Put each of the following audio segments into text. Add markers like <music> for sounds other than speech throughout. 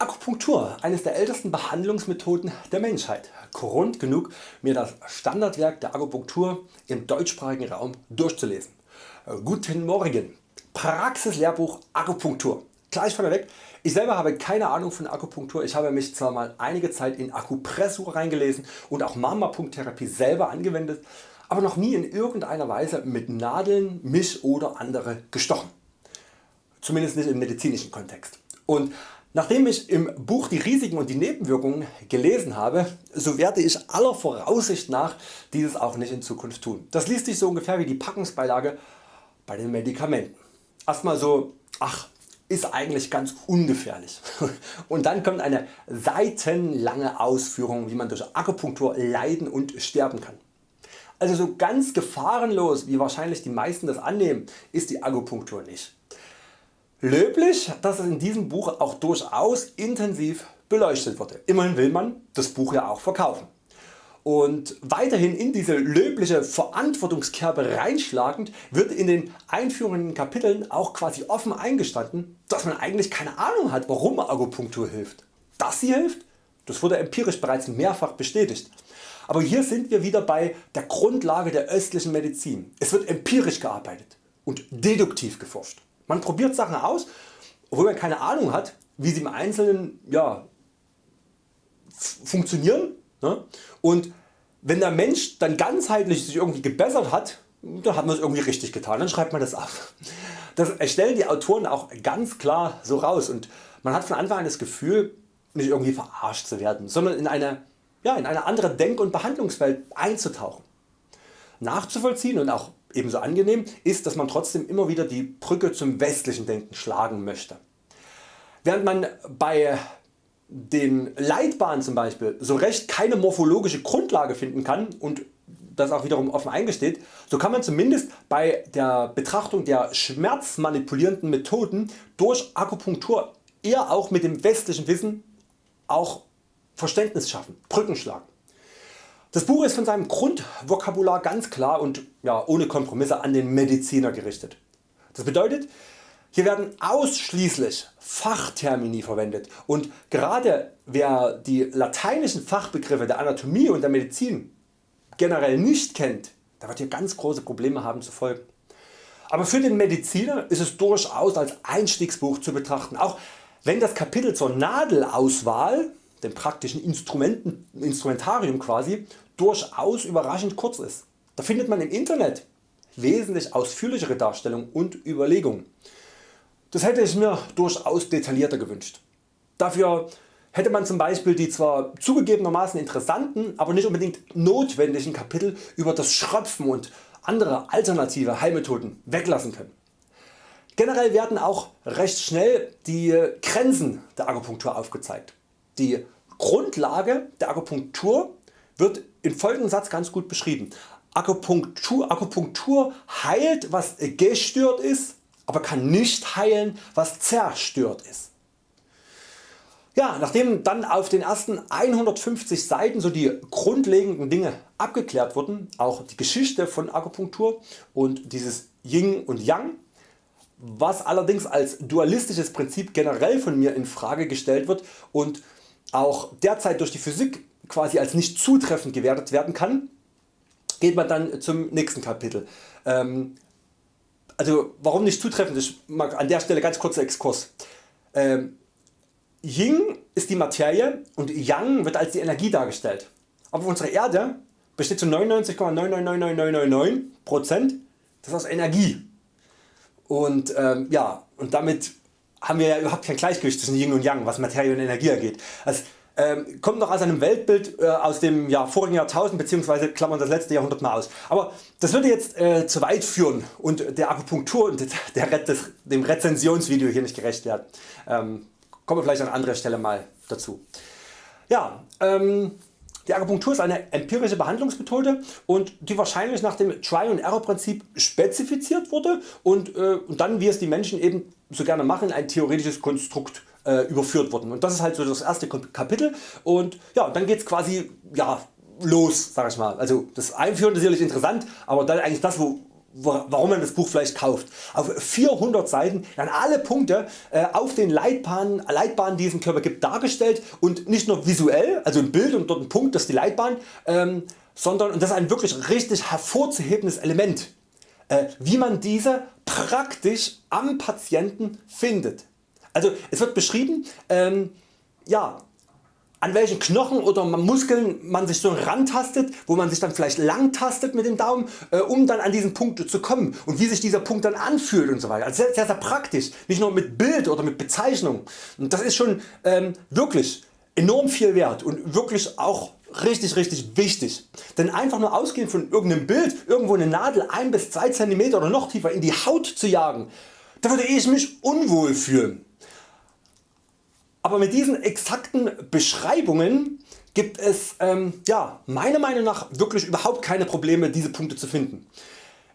Akupunktur, eines der ältesten Behandlungsmethoden der Menschheit. Grund genug mir das Standardwerk der Akupunktur im deutschsprachigen Raum durchzulesen. Guten Morgen, Praxislehrbuch Akupunktur. Gleich vorneweg, ich selber habe keine Ahnung von Akupunktur, ich habe mich zwar mal einige Zeit in Akupressur reingelesen und auch Marmorpunkttherapie selber angewendet, aber noch nie in irgendeiner Weise mit Nadeln mich oder andere gestochen. Zumindest nicht im medizinischen Kontext. Und Nachdem ich im Buch die Risiken und die Nebenwirkungen gelesen habe, so werde ich aller Voraussicht nach dieses auch nicht in Zukunft tun. Das liest sich so ungefähr wie die Packungsbeilage bei den Medikamenten. Erstmal so, ach ist eigentlich ganz ungefährlich. <laughs> Und dann kommt eine seitenlange Ausführung wie man durch Akupunktur leiden und sterben kann. Also so ganz gefahrenlos wie wahrscheinlich die meisten das annehmen ist die Akupunktur nicht. Löblich, dass es in diesem Buch auch durchaus intensiv beleuchtet wurde. Immerhin will man das Buch ja auch verkaufen. Und weiterhin in diese löbliche Verantwortungskerbe reinschlagend wird in den einführenden Kapiteln auch quasi offen eingestanden, dass man eigentlich keine Ahnung hat warum Akupunktur hilft. Dass sie hilft, das wurde empirisch bereits mehrfach bestätigt. Aber hier sind wir wieder bei der Grundlage der östlichen Medizin. Es wird empirisch gearbeitet und deduktiv geforscht. Man probiert Sachen aus, obwohl man keine Ahnung hat wie sie im Einzelnen ja, funktionieren ne? und wenn der Mensch dann ganzheitlich sich irgendwie gebessert hat, dann hat man es irgendwie richtig getan, dann schreibt man das ab. Das stellen die Autoren auch ganz klar so raus und man hat von Anfang an das Gefühl nicht irgendwie verarscht zu werden, sondern in eine, ja, in eine andere Denk- und Behandlungswelt einzutauchen. Nachzuvollziehen und auch ebenso angenehm ist, dass man trotzdem immer wieder die Brücke zum westlichen Denken schlagen möchte. Während man bei den Leitbahnen zum Beispiel so recht keine morphologische Grundlage finden kann und das auch wiederum offen eingesteht, so kann man zumindest bei der Betrachtung der schmerzmanipulierenden Methoden durch Akupunktur eher auch mit dem westlichen Wissen auch Verständnis schaffen, Brücken schlagen. Das Buch ist von seinem Grundvokabular ganz klar und ja, ohne Kompromisse an den Mediziner gerichtet. Das bedeutet hier werden ausschließlich Fachtermini verwendet und gerade wer die lateinischen Fachbegriffe der Anatomie und der Medizin generell nicht kennt, der wird hier ganz große Probleme haben zu folgen. Aber für den Mediziner ist es durchaus als Einstiegsbuch zu betrachten, auch wenn das Kapitel zur Nadelauswahl dem praktischen Instrumenten, Instrumentarium quasi, durchaus überraschend kurz ist. Da findet man im Internet wesentlich ausführlichere Darstellungen und Überlegungen. Das hätte ich mir durchaus detaillierter gewünscht. Dafür hätte man zum Beispiel die zwar zugegebenermaßen interessanten, aber nicht unbedingt notwendigen Kapitel über das Schröpfen und andere alternative Heilmethoden weglassen können. Generell werden auch recht schnell die Grenzen der Akupunktur aufgezeigt. Die Grundlage der Akupunktur wird im folgenden Satz ganz gut beschrieben. Akupunktur, Akupunktur heilt was gestört ist, aber kann nicht heilen was zerstört ist. Ja, nachdem dann auf den ersten 150 Seiten so die grundlegenden Dinge abgeklärt wurden, auch die Geschichte von Akupunktur und dieses Yin und Yang, was allerdings als dualistisches Prinzip generell von mir in Frage gestellt wird und auch derzeit durch die Physik quasi als nicht zutreffend gewertet werden kann, geht man dann zum nächsten Kapitel. Ähm, also warum nicht zutreffend? Ich mag an der Stelle ganz kurzer Exkurs. Ähm, Yin ist die Materie und Yang wird als die Energie dargestellt. Aber unsere Erde besteht zu 99,999999% das aus Energie. Und, ähm, ja, und damit haben wir ja überhaupt kein Gleichgewicht zwischen Yin und Yang, was Materie und Energie angeht. Also, ähm, kommt noch aus einem Weltbild äh, aus dem ja, vorigen Jahrtausend bzw. klammern das letzte Jahrhundert mal aus. Aber das würde jetzt äh, zu weit führen und der Akupunktur und der, des, dem Rezensionsvideo hier nicht gerecht werden. Ähm, kommen wir vielleicht an anderer Stelle mal dazu. Ja, ähm, die Akupunktur ist eine empirische Behandlungsmethode und die wahrscheinlich nach dem Try and Error Prinzip spezifiziert wurde und, äh, und dann wie es die Menschen eben so gerne machen ein theoretisches Konstrukt äh, überführt worden. Und das ist halt so das erste Kapitel und ja, dann geht es quasi ja, los sag ich mal. Also das Einführen ist sicherlich interessant, aber dann eigentlich das wo, warum man das Buch vielleicht kauft. Auf 400 Seiten werden alle Punkte äh, auf den Leitbahnen, Leitbahnen die es im Körper gibt dargestellt und nicht nur visuell, also ein Bild und dort ein Punkt, das ist die Leitbahn, ähm, sondern und das ist ein wirklich richtig hervorzuhebendes Element, äh, wie man diese praktisch am Patienten findet. Also es wird beschrieben, ähm, ja, an welchen Knochen oder Muskeln man sich so rantastet, wo man sich dann vielleicht lang tastet mit dem Daumen, äh, um dann an diesen Punkt zu kommen und wie sich dieser Punkt dann anfühlt und so weiter. Also sehr, sehr, sehr praktisch, nicht nur mit Bild oder mit Bezeichnung. Und das ist schon ähm, wirklich enorm viel wert und wirklich auch richtig richtig wichtig. Denn einfach nur ausgehend von irgendeinem Bild irgendwo eine Nadel 1 bis 2 cm oder noch tiefer in die Haut zu jagen, da würde ich mich unwohl fühlen. Aber mit diesen exakten Beschreibungen gibt es ähm, ja, meiner Meinung nach wirklich überhaupt keine Probleme diese Punkte zu finden.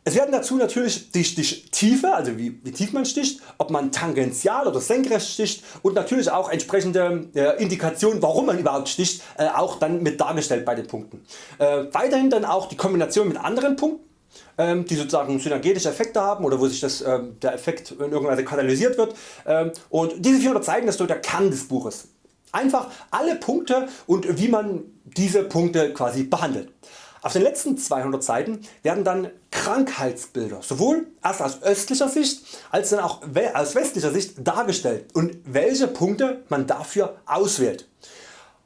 Es werden dazu natürlich die Stichtiefe, also wie, wie, tief man sticht, ob man tangential oder senkrecht sticht und natürlich auch entsprechende äh, Indikationen warum man überhaupt sticht äh, auch dann mit dargestellt bei den Punkten. Äh, weiterhin dann auch die Kombination mit anderen Punkten die sozusagen synergetische Effekte haben oder wo sich das, ähm, der Effekt in irgendeiner Weise katalysiert wird ähm, und diese 400 zeigen das so der Kern des Buches. Einfach alle Punkte und wie man diese Punkte quasi behandelt. Auf den letzten 200 Seiten werden dann Krankheitsbilder sowohl erst aus östlicher Sicht als dann auch aus westlicher Sicht dargestellt und welche Punkte man dafür auswählt.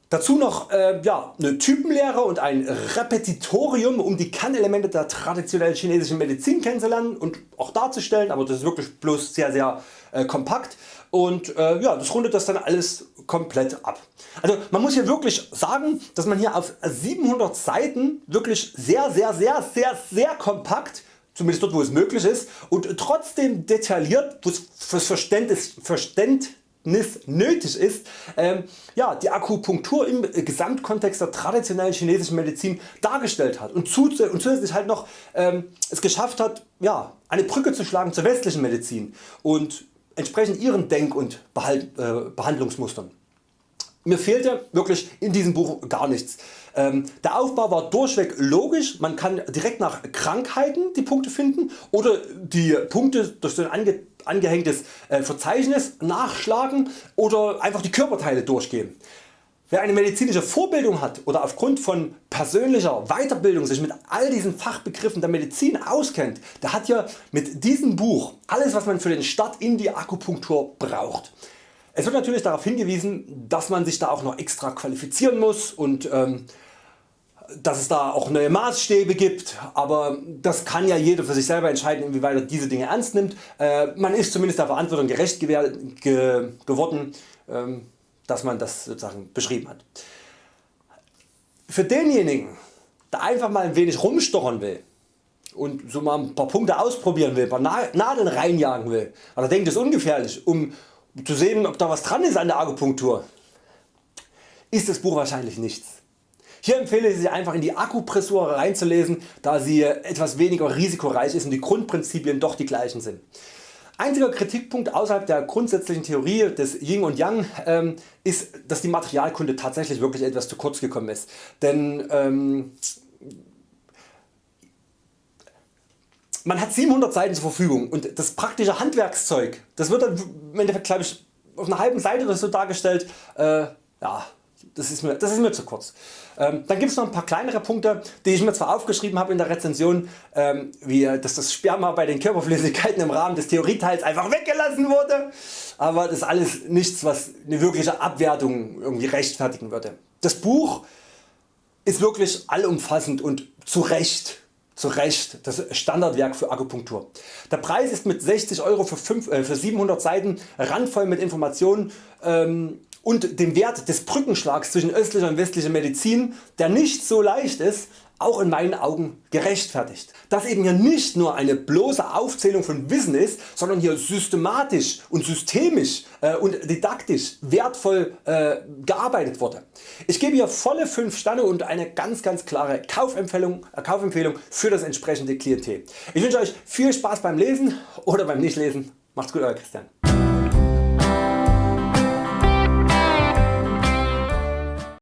Dazu noch äh, ja, eine Typenlehre und ein Repetitorium um die Kernelemente der traditionellen chinesischen Medizin kennenzulernen und auch darzustellen, aber das ist wirklich bloß sehr sehr äh, kompakt und äh, ja, das rundet das dann alles komplett ab. Also man muss hier wirklich sagen, dass man hier auf 700 Seiten wirklich sehr sehr sehr sehr sehr kompakt zumindest dort wo es möglich ist und trotzdem detailliert fürs Verständnis, Verständnis nötig ist, ähm, ja, die Akupunktur im Gesamtkontext der traditionellen chinesischen Medizin dargestellt hat und, zusätzlich halt noch ähm, es geschafft hat ja, eine Brücke zu schlagen zur westlichen Medizin und entsprechend ihren Denk- und Behalt, äh, Behandlungsmustern. Mir fehlte wirklich in diesem Buch gar nichts. Ähm, der Aufbau war durchweg logisch, man kann direkt nach Krankheiten die Punkte finden oder die Punkte durch so ein ange angehängtes äh, Verzeichnis nachschlagen oder einfach die Körperteile durchgehen. Wer eine medizinische Vorbildung hat oder aufgrund von persönlicher Weiterbildung sich mit all diesen Fachbegriffen der Medizin auskennt, der hat ja mit diesem Buch alles was man für den Start in die Akupunktur braucht. Es wird natürlich darauf hingewiesen, dass man sich da auch noch extra qualifizieren muss und ähm, dass es da auch neue Maßstäbe gibt, aber das kann ja jeder für sich selber entscheiden inwieweit er diese Dinge ernst nimmt. Äh, man ist zumindest der Verantwortung gerecht ge geworden, ähm, dass man das sozusagen beschrieben hat. Für denjenigen der einfach mal ein wenig rumstochern will und so mal ein paar Punkte ausprobieren will, ein paar Nadeln reinjagen will, weil er denkt das ist ungefährlich um zu sehen ob da was dran ist an der Akupunktur, ist das Buch wahrscheinlich nichts. Hier empfehle ich Sie einfach in die Akkupressur reinzulesen, da sie etwas weniger risikoreich ist und die Grundprinzipien doch die gleichen sind. Einziger Kritikpunkt außerhalb der grundsätzlichen Theorie des Yin und Yang ähm, ist dass die Materialkunde tatsächlich wirklich etwas zu kurz gekommen ist. Denn ähm, man hat 700 Seiten zur Verfügung und das praktische Handwerkszeug das wird dann im Endeffekt ich auf einer halben Seite oder so dargestellt. Äh, ja, das ist mir, das ist mir zu kurz. Ähm, dann gibt es noch ein paar kleinere Punkte die ich mir zwar aufgeschrieben habe in der Rezension ähm, wie dass das Sperma bei den Körperflüssigkeiten im Rahmen des Theorieteils einfach weggelassen wurde, aber das ist alles nichts was eine wirkliche Abwertung irgendwie rechtfertigen würde. Das Buch ist wirklich allumfassend und zu Recht zu Recht das Standardwerk für Akupunktur. Der Preis ist mit 60 Euro für, 5, äh, für 700 Seiten randvoll mit Informationen ähm, und dem Wert des Brückenschlags zwischen östlicher und westlicher Medizin, der nicht so leicht ist, auch in meinen Augen gerechtfertigt. Dass eben hier nicht nur eine bloße Aufzählung von Wissen ist, sondern hier systematisch und systemisch äh, und didaktisch wertvoll äh, gearbeitet wurde. Ich gebe hier volle 5 Sterne und eine ganz ganz klare Kaufempfehlung, äh, Kaufempfehlung für das entsprechende Klientel. Ich wünsche Euch viel Spaß beim Lesen oder beim Nichtlesen. Macht's gut Euer Christian.